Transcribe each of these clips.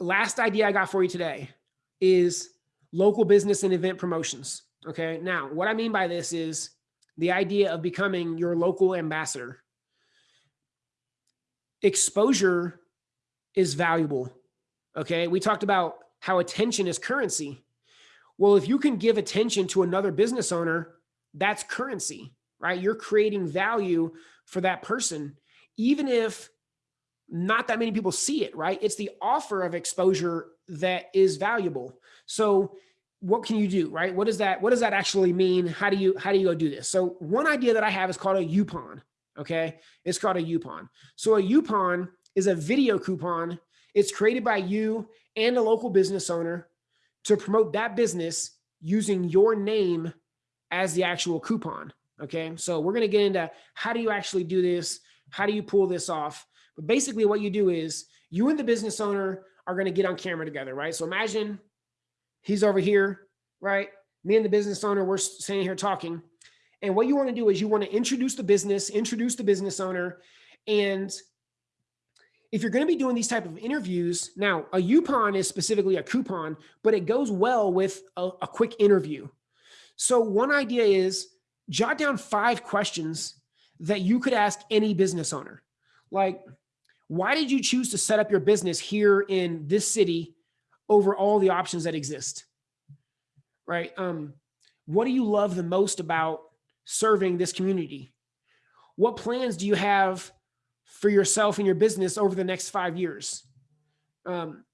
Last idea I got for you today is local business and event promotions. Okay. Now, what I mean by this is the idea of becoming your local ambassador. Exposure is valuable. Okay. We talked about how attention is currency. Well, if you can give attention to another business owner, that's currency, right? You're creating value for that person, even if not that many people see it, right? It's the offer of exposure that is valuable. So what can you do, right? What does that, what does that actually mean? How do you, how do you go do this? So one idea that I have is called a Youpon. Okay. It's called a Youpon. So a Youpon is a video coupon. It's created by you and a local business owner to promote that business using your name as the actual coupon. Okay. So we're going to get into how do you actually do this? How do you pull this off? But basically what you do is you and the business owner are going to get on camera together, right? So imagine he's over here, right? Me and the business owner, we're sitting here talking. And what you want to do is you want to introduce the business, introduce the business owner. And if you're going to be doing these type of interviews, now a Youpon is specifically a coupon, but it goes well with a, a quick interview. So one idea is jot down five questions that you could ask any business owner. Like, why did you choose to set up your business here in this city over all the options that exist? Right. Um, what do you love the most about serving this community? What plans do you have for yourself and your business over the next five years? Um,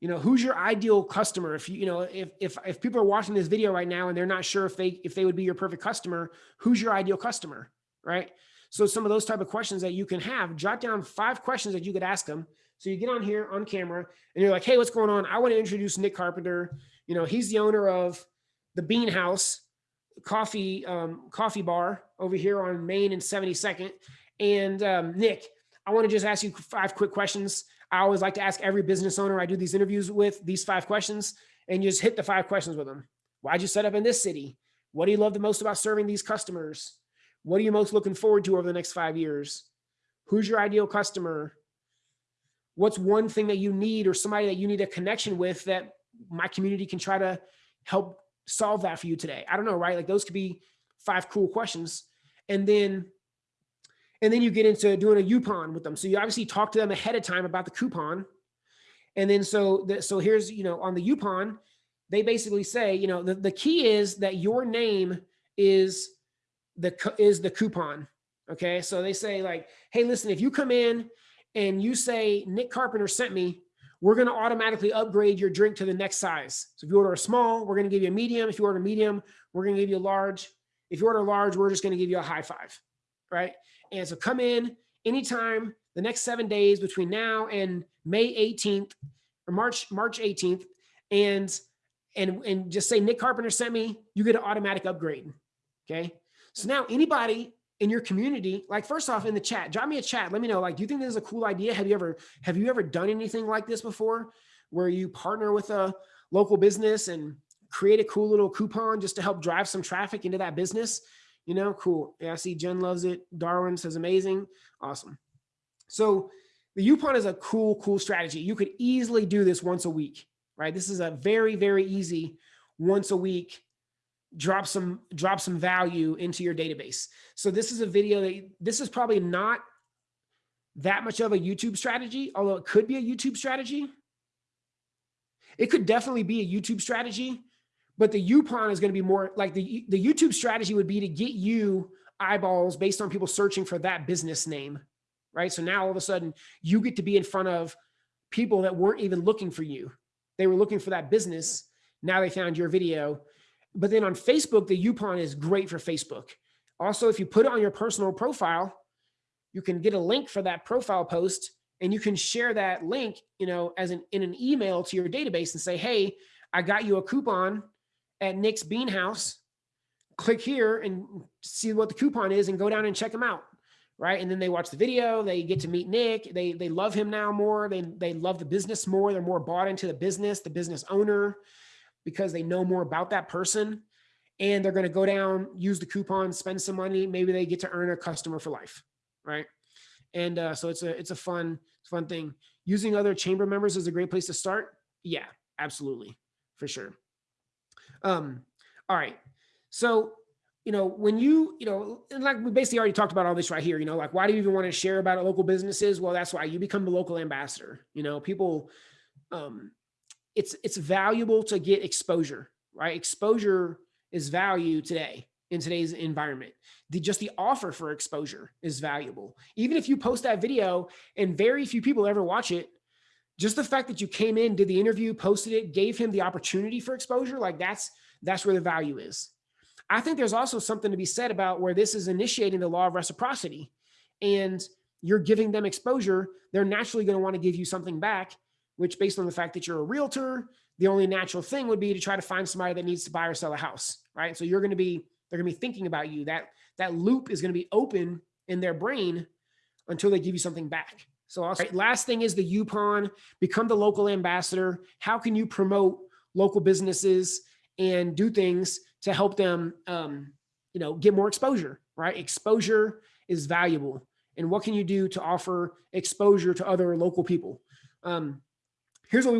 you know, who's your ideal customer? If you, you know, if, if, if people are watching this video right now and they're not sure if they, if they would be your perfect customer, who's your ideal customer? Right. So some of those type of questions that you can have, jot down five questions that you could ask them. So you get on here on camera and you're like, Hey, what's going on? I want to introduce Nick Carpenter. You know, he's the owner of the Bean House coffee, um, coffee bar over here on Main and 72nd. And um, Nick, I want to just ask you five quick questions. I always like to ask every business owner I do these interviews with these five questions and you just hit the five questions with them. Why'd you set up in this city? What do you love the most about serving these customers? What are you most looking forward to over the next five years? Who's your ideal customer? What's one thing that you need or somebody that you need a connection with that my community can try to help solve that for you today? I don't know, right? Like those could be five cool questions. And then and then you get into doing a Youpon with them. So you obviously talk to them ahead of time about the coupon. And then so, the, so here's, you know, on the Youpon, they basically say, you know, the, the key is that your name is the, is the coupon. Okay. So they say like, Hey, listen, if you come in and you say Nick Carpenter sent me, we're going to automatically upgrade your drink to the next size. So if you order a small, we're going to give you a medium. If you order medium, we're going to give you a large. If you order large, we're just going to give you a high five. Right. And so come in anytime the next seven days between now and May 18th or March, March 18th. And, and, and just say Nick Carpenter sent me, you get an automatic upgrade. Okay. So now anybody in your community, like first off in the chat, drop me a chat. Let me know, like, do you think this is a cool idea? Have you ever, have you ever done anything like this before where you partner with a local business and create a cool little coupon just to help drive some traffic into that business? You know, cool. Yeah, I see Jen loves it. Darwin says amazing. Awesome. So the Youpon is a cool, cool strategy. You could easily do this once a week, right? This is a very, very easy once a week drop some drop some value into your database. So this is a video that this is probably not that much of a YouTube strategy, although it could be a YouTube strategy. It could definitely be a YouTube strategy, but the Youpon is going to be more like the, the YouTube strategy would be to get you eyeballs based on people searching for that business name, right? So now all of a sudden you get to be in front of people that weren't even looking for you. They were looking for that business. Now they found your video. But then on Facebook, the Youpon is great for Facebook. Also, if you put it on your personal profile, you can get a link for that profile post and you can share that link, you know, as an in an email to your database and say, hey, I got you a coupon at Nick's Bean House, click here and see what the coupon is and go down and check them out. Right. And then they watch the video, they get to meet Nick. They, they love him now more. They, they love the business more. They're more bought into the business, the business owner, because they know more about that person and they're going to go down, use the coupon, spend some money. Maybe they get to earn a customer for life. Right. And uh, so it's a, it's a fun, fun thing. using other chamber members is a great place to start. Yeah, absolutely. For sure. Um, all right. So, you know, when you, you know, like we basically already talked about all this right here, you know, like why do you even want to share about local businesses? Well, that's why you become the local ambassador. You know, people, um, it's it's valuable to get exposure, right? Exposure is value today in today's environment. The just the offer for exposure is valuable. Even if you post that video and very few people ever watch it, just the fact that you came in, did the interview, posted it, gave him the opportunity for exposure, like that's that's where the value is. I think there's also something to be said about where this is initiating the law of reciprocity and you're giving them exposure, they're naturally going to want to give you something back, which based on the fact that you're a realtor, the only natural thing would be to try to find somebody that needs to buy or sell a house, right? So you're going to be, they're going to be thinking about you. That, that loop is going to be open in their brain until they give you something back. So also, right, last thing is the Youpon, become the local ambassador. How can you promote local businesses and do things to help them, um, you know, get more exposure, right? Exposure is valuable. And what can you do to offer exposure to other local people? Um, here's what we